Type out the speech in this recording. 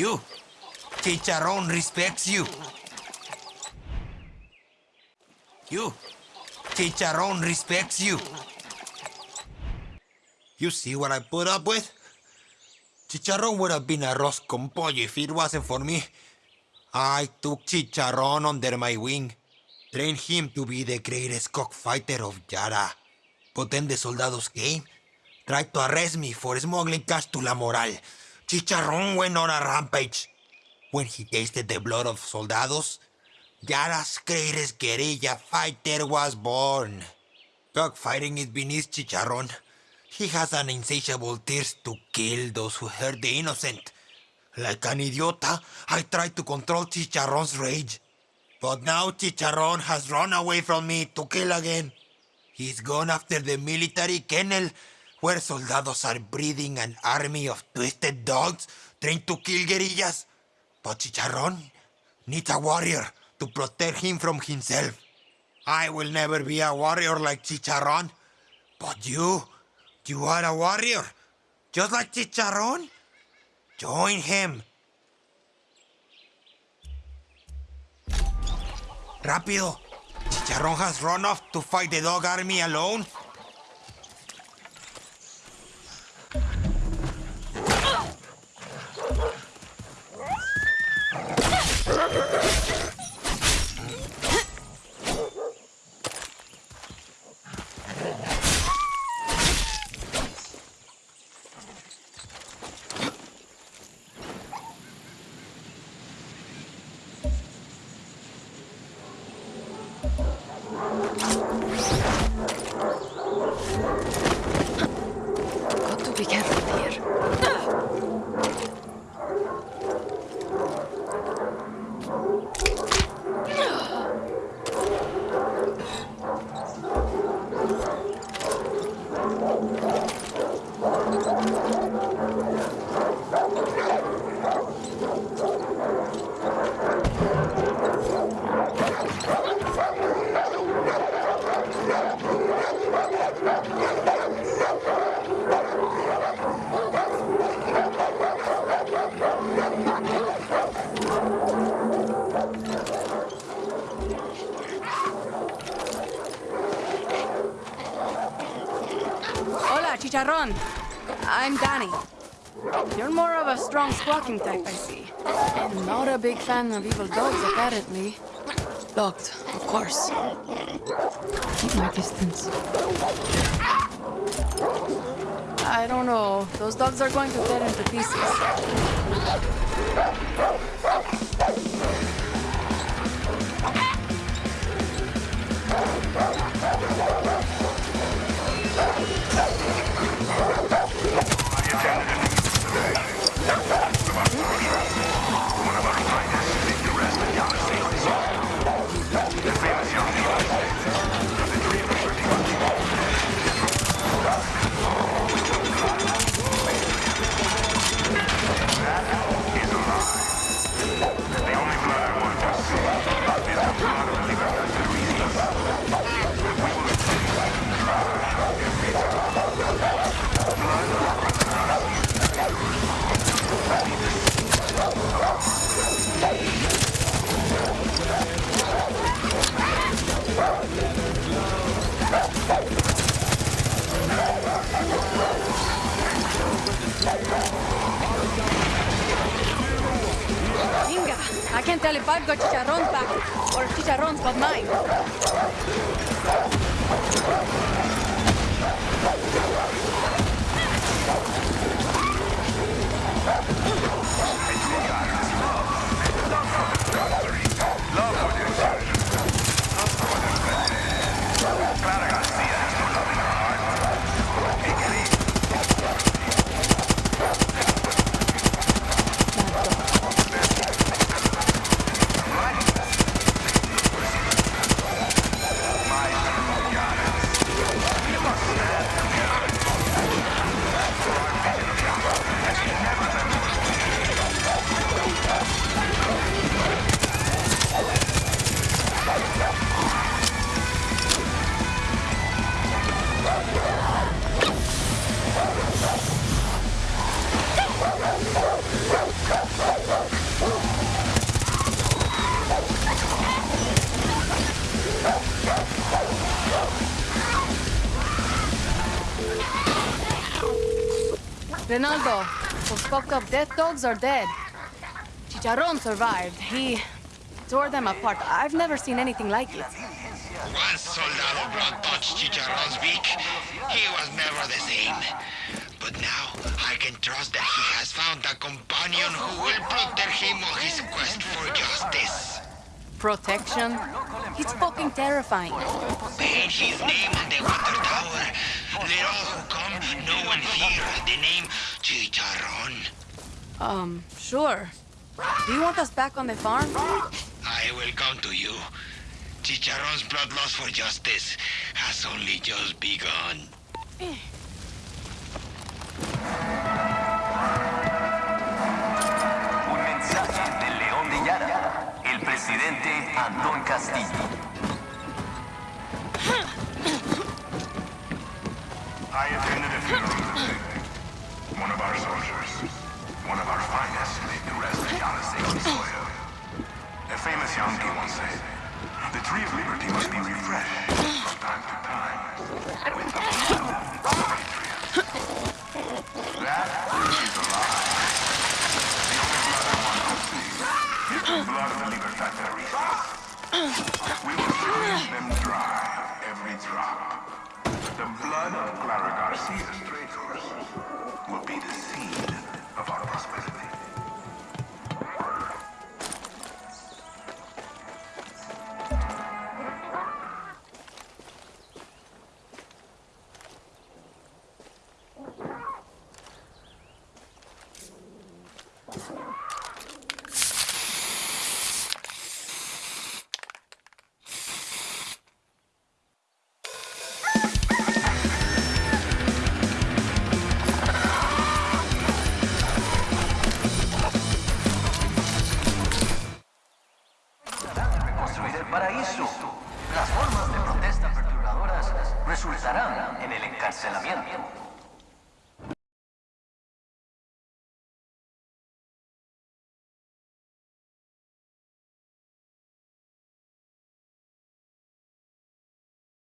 You. Chicharron respects you. You. Chicharron respects you. You see what I put up with? Chicharron would have been arroz con pollo if it wasn't for me. I took Chicharron under my wing, trained him to be the greatest cockfighter of Yara. But then the soldados came, tried to arrest me for smuggling cash to La Moral. Chicharron went on a rampage. When he tasted the blood of soldados, Yara's greatest guerrilla fighter was born. Cockfighting is beneath Chicharron. He has an insatiable thirst to kill those who hurt the innocent. Like an idiota, I tried to control Chicharron's rage. But now Chicharron has run away from me to kill again. He's gone after the military kennel, where soldados are breeding an army of twisted dogs trained to kill guerrillas. But Chicharron needs a warrior to protect him from himself. I will never be a warrior like Chicharron. But you, you are a warrior, just like Chicharron. Join him. Rápido. Chicharron has run off to fight the dog army alone. Hola, Chicharron. I'm Dani. You're more of a strong squawking type, I see. Not a big fan of evil dogs, apparently. Locked, of course. Keep my distance. I don't know. Those dogs are going to tear into pieces. Inga, I've got chicharron's back, or chicharron's got mine. Ah! Rinaldo, those fucked up death dogs are dead. Chicharron survived. He tore them apart. I've never seen anything like it. Once Soldado Blood touched Chicharron's beak, he was never the same. But now, I can trust that he has found a companion who will protect him on his quest for justice. Protection? It's fucking terrifying. Paint his name on the water tower. Let all who come know and fear the name Chicharron. Um, sure. Do you want us back on the farm? I will come to you. Chicharron's bloodlust for justice has only just begun. Un mensaje del León de Yara, el presidente Antón Castillo. We will squeeze them dry every drop. The blood of Clara Garcia's traitors will be the resultarán en el encarcelamiento.